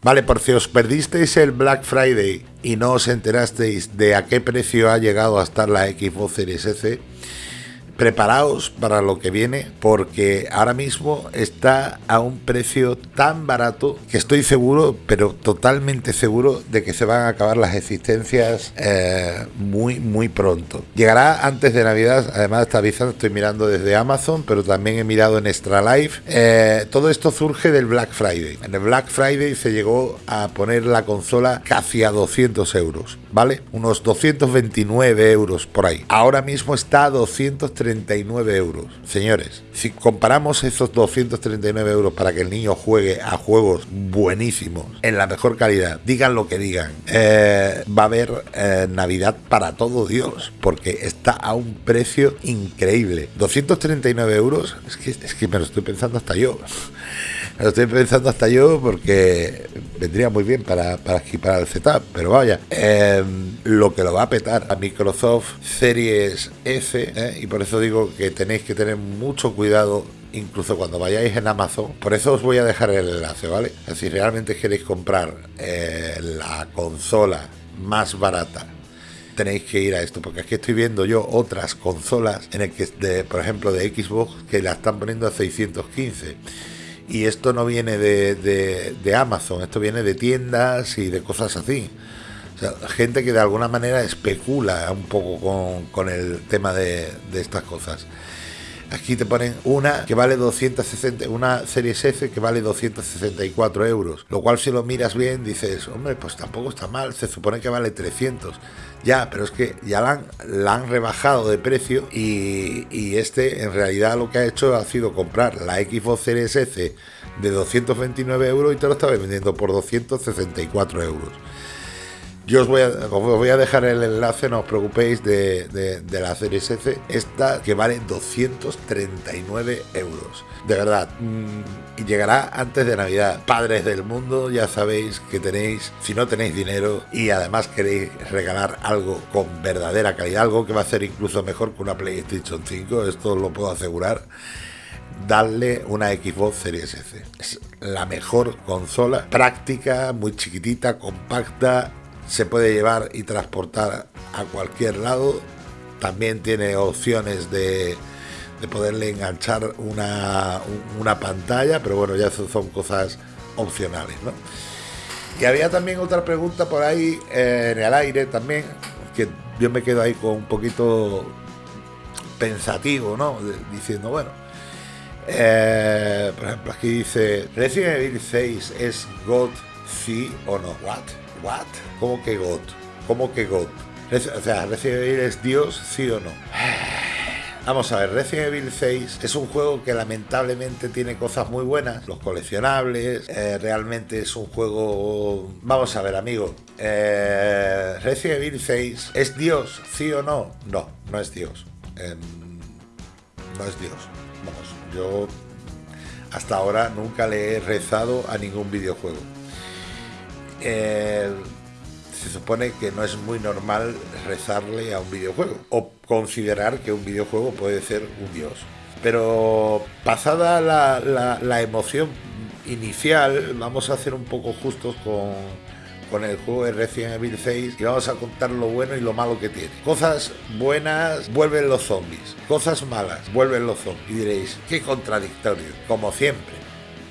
Vale, por si os perdisteis el Black Friday y no os enterasteis de a qué precio ha llegado a estar la Xbox Series S, preparaos para lo que viene porque ahora mismo está a un precio tan barato que estoy seguro, pero totalmente seguro de que se van a acabar las existencias eh, muy, muy pronto. Llegará antes de Navidad, además está avisando, estoy mirando desde Amazon, pero también he mirado en Extra Life. Eh, todo esto surge del Black Friday. En el Black Friday se llegó a poner la consola casi a 200 euros, ¿vale? Unos 229 euros por ahí. Ahora mismo está a 230 239 euros. Señores, si comparamos esos 239 euros para que el niño juegue a juegos buenísimos, en la mejor calidad, digan lo que digan, eh, va a haber eh, Navidad para todo Dios, porque está a un precio increíble. 239 euros, es que, es que me lo estoy pensando hasta yo. Lo estoy pensando hasta yo porque vendría muy bien para, para equipar el setup, pero vaya, em, lo que lo va a petar a Microsoft Series S, ¿eh? y por eso digo que tenéis que tener mucho cuidado incluso cuando vayáis en Amazon. Por eso os voy a dejar el enlace, ¿vale? Si realmente queréis comprar eh, la consola más barata tenéis que ir a esto, porque aquí estoy viendo yo otras consolas en el que, por ejemplo, de Xbox que la están poniendo a 615 y esto no viene de, Amazon, esto viene de tiendas y de cosas así. Gente que de alguna manera especula un poco con, el tema de, estas cosas. Aquí te ponen una que vale 260, una serie S que vale 264 euros. Lo cual si lo miras bien dices, hombre, pues tampoco está mal, se supone que vale 300. Ya, pero es que ya la han, rebajado de precio y, este en realidad lo que ha hecho ha sido comprar la Xbox Series S de 229 euros y te lo estaba vendiendo por 264 euros. Yo os voy, a, dejar el enlace, no os preocupéis, de, la Series S, esta que vale 239 euros. De verdad, mm, y llegará antes de Navidad. Padres del mundo, ya sabéis que tenéis, si no tenéis dinero y además queréis regalar algo con verdadera calidad, algo que va a ser incluso mejor que una PlayStation 5, esto lo puedo asegurar darle una Xbox Series S. Es la mejor consola, práctica, muy chiquitita, compacta se puede llevar y transportar a cualquier lado. También tiene opciones de, poderle enganchar una, pantalla, pero bueno, ya son cosas opcionales. ¿no? Y había también otra pregunta por ahí eh, en el aire también, que yo me quedo ahí con un poquito pensativo, ¿no? diciendo, bueno, eh, por ejemplo, aquí dice, Resident Evil 6 es God, sí o no, what? ¿What? ¿Cómo que God? ¿Cómo que God? O sea, Resident Evil es Dios, sí o no. Vamos a ver, Resident Evil 6 es un juego que lamentablemente tiene cosas muy buenas, los coleccionables, eh, realmente es un juego... Vamos a ver, amigo, eh, Resident Evil 6 es Dios, sí o no? No, no es Dios. Em, no es Dios. Vamos, yo hasta ahora nunca le he rezado a ningún videojuego. Eh, se supone que no es muy normal rezarle a un videojuego o considerar que un videojuego puede ser un dios. Pero pasada la, emoción inicial, vamos a hacer un poco justos con, el juego de Resident Evil 6 y vamos a contar lo bueno y lo malo que tiene. Cosas buenas, vuelven los zombies. Cosas malas, vuelven los zombies. Y diréis, qué contradictorio, como siempre.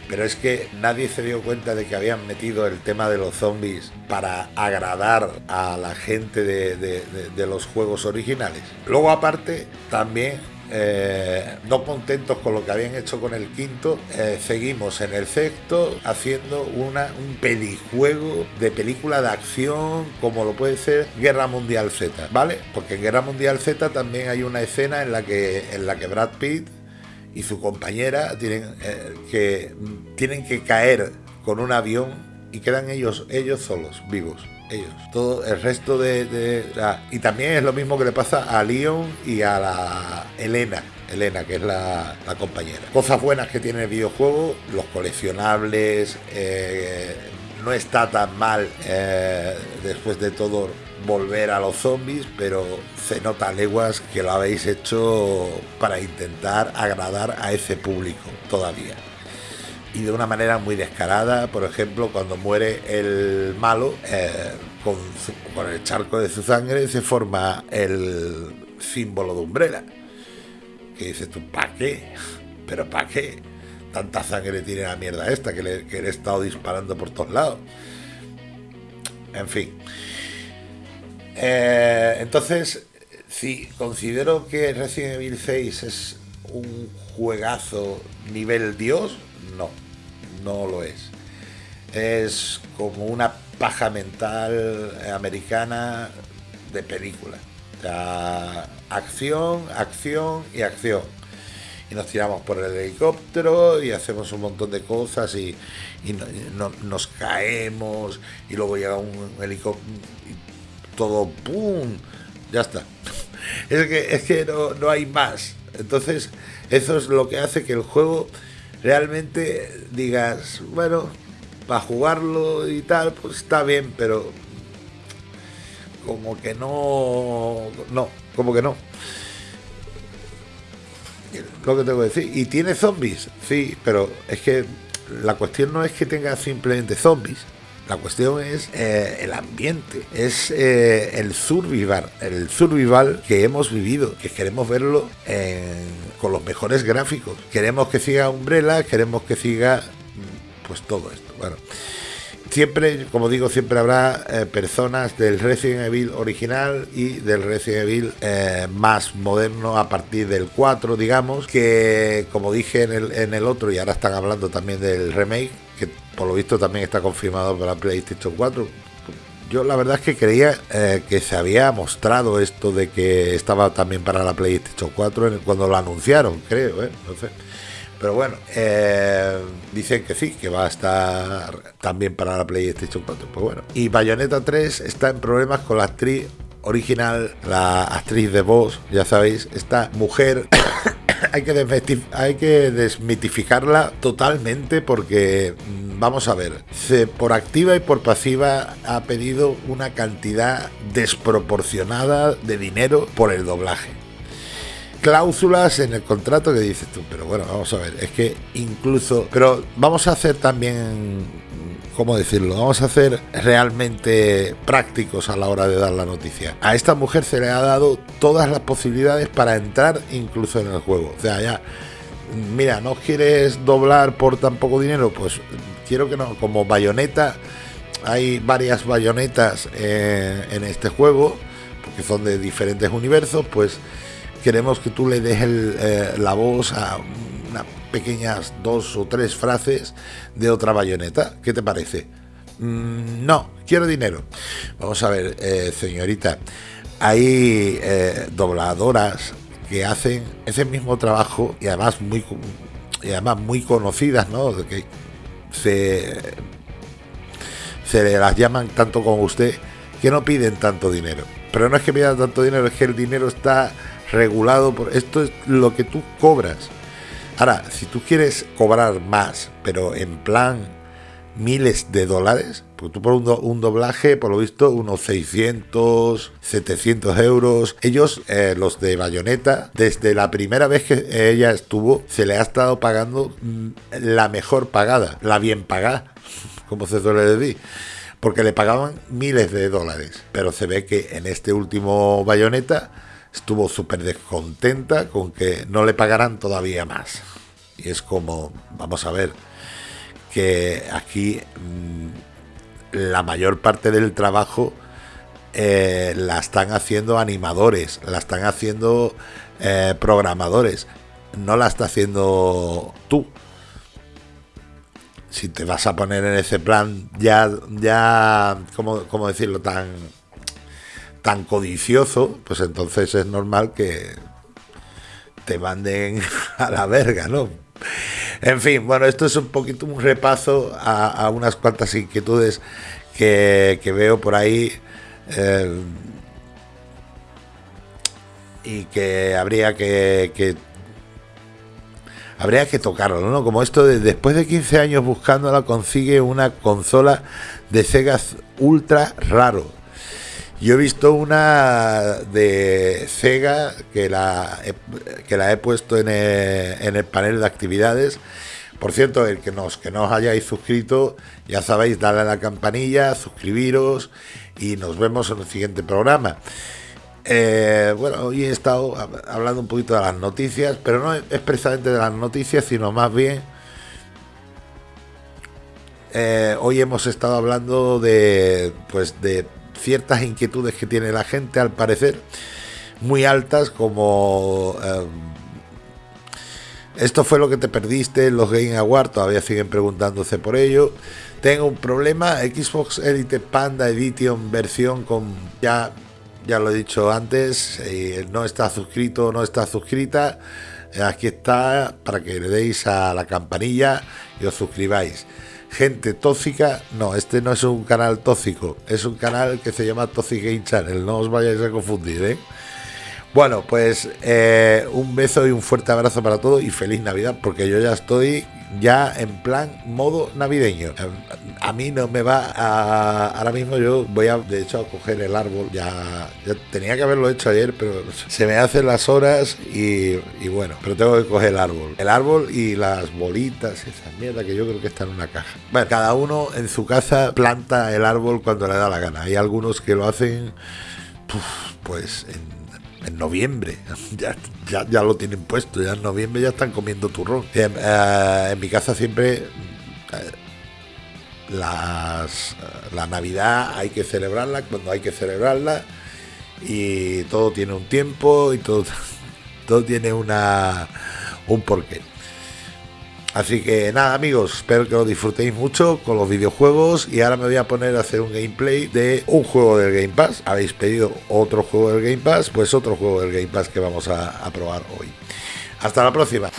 Pero es que nadie se dio cuenta de que habían metido el tema de los zombies para agradar a la gente de, los juegos originales. Luego aparte, también eh, no contentos con lo que habían hecho con el quinto, eh, seguimos en el sexto haciendo una, un pelijuego de película de acción como lo puede ser Guerra Mundial Z, ¿vale? Porque en Guerra Mundial Z también hay una escena en la que, en la que Brad Pitt y su compañera tienen, eh, que, tienen que caer con un avión y quedan ellos, ellos solos, vivos. Ellos. Todo el resto de, y también es lo mismo que le pasa a Leon y a la Elena. Elena, que es la, compañera. Cosas buenas que tiene el videojuego, los coleccionables, eh, no está tan mal eh, después de todo volver a los zombies, pero se nota leguas que lo habéis hecho para intentar agradar a ese público todavía. y de una manera muy descarada. Por ejemplo, cuando muere el malo, eh, con, el charco de su sangre se forma el símbolo de Umbrella. Que dices tú, ¿para qué? ¿Pero para qué? Tanta sangre tiene la mierda esta que le he estado disparando por todos lados. En fin. Eh, entonces, sí, considero que Resident Evil 6 es un juegazo nivel Dios. No, no lo es. Es como una paja mental americana de película. O sea, acción, acción y acción. Y nos tiramos por el helicóptero y hacemos un montón de cosas y, y no, nos caemos y luego llega un helicóptero todo ¡pum! Ya está. Es que, es que no, no hay más. Entonces, eso es lo que hace que el juego realmente digas, bueno, para jugarlo y tal, pues está bien, pero como que no, no, como que no. Lo que tengo que decir. Y tiene zombies, sí, pero es que la cuestión no es que tenga simplemente zombies. La cuestión es eh, el ambiente, es eh, el survival, el survival que hemos vivido, que queremos verlo con los mejores gráficos. Queremos que siga Umbrella, queremos que siga mm, pues todo esto. Bueno, siempre, como digo, siempre habrá eh, personas del Resident Evil original y del Resident Evil más moderno a partir del 4, digamos, que como dije en el, en el otro, y ahora están hablando también del remake, que por lo visto también está confirmado para PlayStation 4. Yo la verdad es que creía eh, que se había mostrado esto de que estaba también para la PlayStation 4 cuando lo anunciaron, creo, ¿eh? No sé. Pero bueno, eh, dicen que sí, que va a estar también para la PlayStation 4. Pues bueno. Y Bayonetta 3 está en problemas con la actriz original, la actriz de voz, ya sabéis, esta mujer hay que, desmitificarla totalmente porque, mm, vamos a ver, por activa y por pasiva ha pedido una cantidad desproporcionada de dinero por el doblaje. Cláusulas en el contrato que dices tú, pero bueno, vamos a ver, es que incluso, pero vamos a hacer también ¿cómo decirlo? Vamos a hacer realmente prácticos a la hora de dar la noticia. A esta mujer se le ha dado todas las posibilidades para entrar incluso en el juego. O sea, ya, mira, no quieres doblar por tan poco dinero, pues quiero que no, como bayoneta, hay varias bayonetas eh, en este juego, porque son de diferentes universos, pues queremos que tú le des eh, la voz a pequeñas dos o tres frases de otra bayoneta. ¿Qué te parece? Mm, no, quiero dinero. Vamos a ver, eh, señorita, hay eh, dobladoras que hacen ese mismo trabajo y además muy y además muy conocidas, ¿no? Que se se las llaman tanto como usted que no piden tanto dinero. Pero no es que pidan tanto dinero, es que el dinero está regulado por esto es lo que tú cobras. Ahora, si tú quieres cobrar más, pero en plan miles de dólares, porque tú por un, doblaje, por lo visto, unos 600, 700 euros. Ellos, eh, los de Bayonetta, desde la primera vez que ella estuvo, se le ha estado pagando mm, la mejor pagada, la bien pagada, como se suele decir. Porque le pagaban miles de dólares. Pero se ve que en este último Bayonetta estuvo súper descontenta con que no le pagaran todavía más. Y es como, vamos a ver, que aquí mm, la mayor parte del trabajo eh, la están haciendo animadores, la están haciendo eh, programadores, no la está haciendo tú. Si te vas a poner en ese plan ya, ya, ¿cómo, cómo decirlo? Tan, tan codicioso, pues entonces es normal que te manden a la verga, ¿no? En fin, bueno, esto es un poquito un repaso a, unas cuantas inquietudes que, veo por ahí eh, y que habría que, habría que tocarlo, ¿no? Como esto de después de 15 años buscándola consigue una consola de Sega ultra raro. Yo he visto una de Sega que la he, que la he puesto en el, panel de actividades Por cierto, el que nos que no os hayáis suscrito, ya sabéis, darle a la campanilla, suscribiros y nos vemos en el siguiente programa. Eh, bueno, hoy he estado hablando un poquito de las noticias, pero no expresamente de las noticias, sino más bien eh, hoy hemos estado hablando de pues de ciertas inquietudes que tiene la gente, al parecer, muy altas, como eh, esto fue lo que te perdiste los Game Awards, todavía siguen preguntándose por ello. Tengo un problema, Xbox Elite Panda Edition versión con ya ya lo he dicho antes, eh, no está suscrito no está suscrita, aquí está para que le deis a la campanilla y os suscribáis. Gente tóxica, no, este no es un canal tóxico, es un canal que se llama Toxic Game Channel, no os vayáis a confundir, ¿eh? Bueno, pues eh, un beso y un fuerte abrazo para todos y feliz Navidad, porque yo ya estoy ya en plan modo navideño. A mí no me va a... Ahora mismo yo voy a, de hecho, a coger el árbol. Ya, tenía que haberlo hecho ayer, pero se me hacen las horas y, bueno, pero tengo que coger el árbol. El árbol y las bolitas, esa mierda que yo creo que está en una caja. Bueno, cada uno en su casa planta el árbol cuando le da la gana. Hay algunos que lo hacen, pues, en en noviembre. Ya, ya, lo tienen puesto, ya en noviembre ya están comiendo turrón. En, eh, mi casa siempre eh, las, la Navidad hay que celebrarla cuando hay que celebrarla y todo tiene un tiempo y todo, todo tiene una, un porqué. Así que nada amigos, espero que lo disfrutéis mucho con los videojuegos y ahora me voy a poner a hacer un gameplay de un juego del Game Pass. Habéis pedido otro juego del Game Pass, pues otro juego del Game Pass que vamos a, probar hoy. Hasta la próxima.